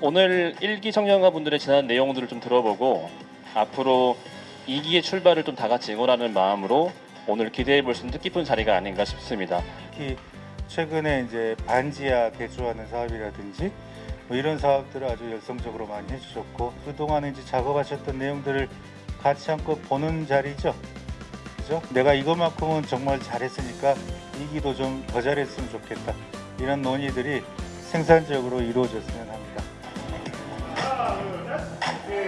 오늘 1기 청년가 분들의 지난 내용들을 좀 들어보고 앞으로 2기의 출발을 좀 다 같이 응원하는 마음으로 오늘 기대해 볼 수 있는 뜻깊은 자리가 아닌가 싶습니다. 특히 최근에 이제 반지하 개조하는 사업이라든지 뭐 이런 사업들을 아주 열성적으로 많이 해주셨고 그동안 이제 작업하셨던 내용들을 같이 한껏 보는 자리죠. 그죠? 내가 이것만큼은 정말 잘했으니까 이기도 좀 더 잘했으면 좋겠다. 이런 논의들이 생산적으로 이루어졌으면 합니다.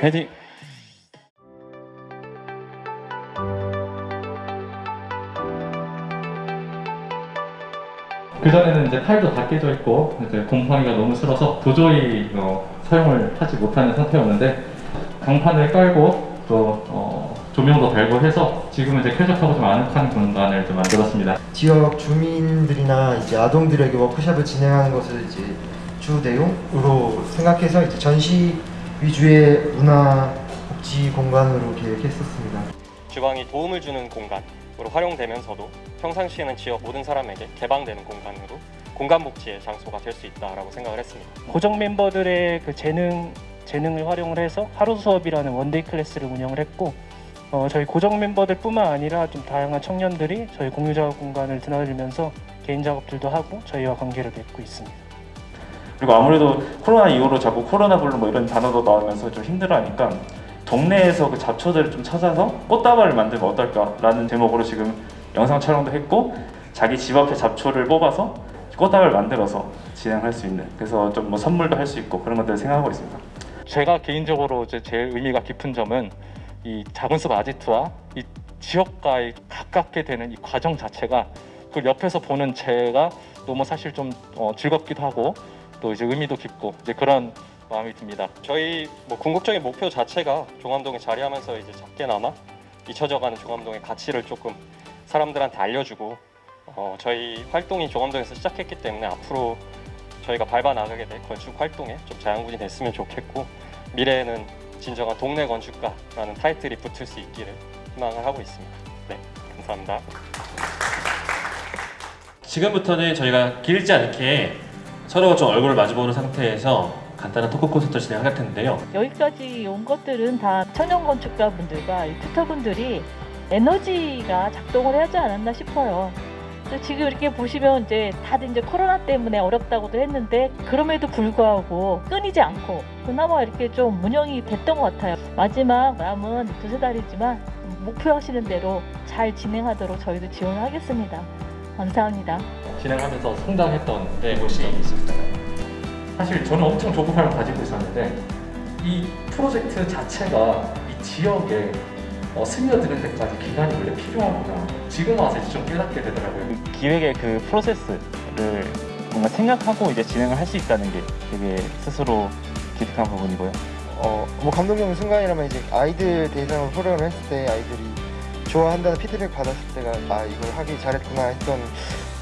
헤딩. 그 전에는 이제 타일도 다 깨져 있고 이제 곰팡이가 너무 슬어서 도저히 어, 사용을 하지 못하는 상태였는데 강판을 깔고 또 어, 조명도 달고 해서 지금은 이제 쾌적하고 좀 아늑한 공간을 좀 만들었습니다. 지역 주민들이나 이제 아동들에게 워크숍을 진행하는 것을 이제 주 내용으로 생각해서 이제 전시 위주의 문화 복지 공간으로 계획했었습니다. 주방이 도움을 주는 공간으로 활용되면서도 평상시에는 지역 모든 사람에게 개방되는 공간으로 공간 복지의 장소가 될 수 있다라고 생각을 했습니다. 고정 멤버들의 그 재능 재능을 활용을 해서 하루 수업이라는 one-day class를 운영을 했고 어, 저희 고정 멤버들뿐만 아니라 좀 다양한 청년들이 저희 공유 작업 공간을 드나들면서 개인 작업들도 하고 저희와 관계를 맺고 있습니다. 그리고 아무래도 코로나 이후로 자꾸 코로나 블루 뭐 이런 단어도 나오면서 좀 힘들어하니까 동네에서 그 잡초들을 좀 찾아서 꽃다발을 만들면 어떨까라는 제목으로 지금 영상 촬영도 했고 자기 집 앞에 잡초를 뽑아서 꽃다발을 만들어서 진행할 수 있는 그래서 좀 뭐 선물도 할 수 있고 그런 것들을 생각하고 있습니다. 제가 개인적으로 이제 제일 의미가 깊은 점은 이 작은 숲 아지트와 이 지역과의 가깝게 되는 이 과정 자체가 그 옆에서 보는 제가 너무 사실 좀 어, 즐겁기도 하고 또 이제 의미도 깊고 이제 그런 마음이 듭니다. 저희 뭐 궁극적인 목표 자체가 종암동에 자리하면서 이제 작게나마 잊혀져가는 종암동의 가치를 조금 사람들한테 알려주고 어, 저희 활동이 종암동에서 시작했기 때문에 앞으로 저희가 밟아 나가게 될 건축 활동에 좀 자양분이 됐으면 좋겠고 미래에는 진정한 동네 건축가라는 타이틀이 붙을 수 있기를 희망을 하고 있습니다. 네, 감사합니다. 지금부터는 저희가 길지 않게 서로가 좀 얼굴을 마주보는 상태에서 간단한 토크 콘서트를 진행할 텐데요. 여기까지 온 것들은 다 청년 건축가 분들과 이 튜터 분들이 에너지가 작동을 하지 않았나 싶어요. 지금 이렇게 보시면 이제 다들 이제 코로나 때문에 어렵다고도 했는데 그럼에도 불구하고 끊이지 않고 그나마 이렇게 좀 운영이 됐던 것 같아요. 마지막 남은 두세 달이지만 목표하시는 대로 잘 진행하도록 저희도 지원하겠습니다. 감사합니다. 진행하면서 성장했던 네, 곳이 있습니다. 사실 저는 엄청 조급함을 가지고 있었는데 이 프로젝트 자체가 이 지역에 어, 스며드는 데까지 기간이 원래 필요하구나. 지금 와서 이제 좀 깨닫게 되더라고요. 기획의 그 프로세스를 뭔가 생각하고 이제 진행을 할 수 있다는 게 되게 스스로 기특한 부분이고요. 어, 뭐 감동적인 순간이라면 이제 아이들 대상으로 프로그램을 했을 때 아이들이 좋아한다는 피드백 받았을 때가 아 이걸 하기 잘했구나 했던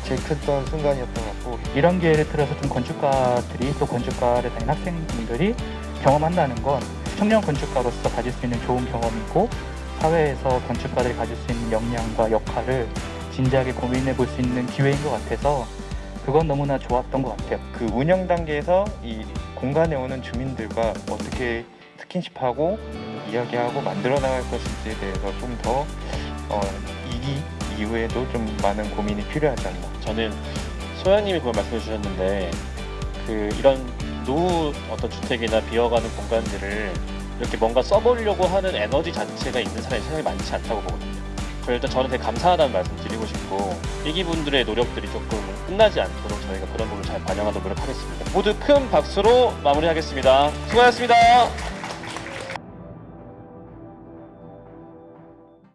제일 컸던 순간이었던 것 같고 이런 기회를 틀어서 좀 건축가들이 또 건축가를 다닌 학생분들이 경험한다는 건 청년 건축가로서 가질 수 있는 좋은 경험이고 사회에서 건축가들이 가질 수 있는 역량과 역할을 진지하게 고민해 볼 수 있는 기회인 것 같아서 그건 너무나 좋았던 것 같아요. 그 운영 단계에서 이 공간에 오는 주민들과 어떻게 스킨십하고 이야기하고 만들어 나갈 것인지에 대해서 좀더 어, 이기 이후에도 좀 많은 고민이 필요하지 않나. 저는 소연님이 그걸 말씀해 주셨는데 그 이런 노후 어떤 주택이나 비어가는 공간들을 이렇게 뭔가 써보려고 하는 에너지 자체가 있는 사람이 세상에 많지 않다고 보거든요. 그래서 일단 저는 되게 감사하다는 말씀 드리고 싶고 일기분들의 노력들이 조금 끝나지 않도록 저희가 그런 부분을 잘 반영하도록 노력하겠습니다. 모두 큰 박수로 마무리하겠습니다. 수고하셨습니다.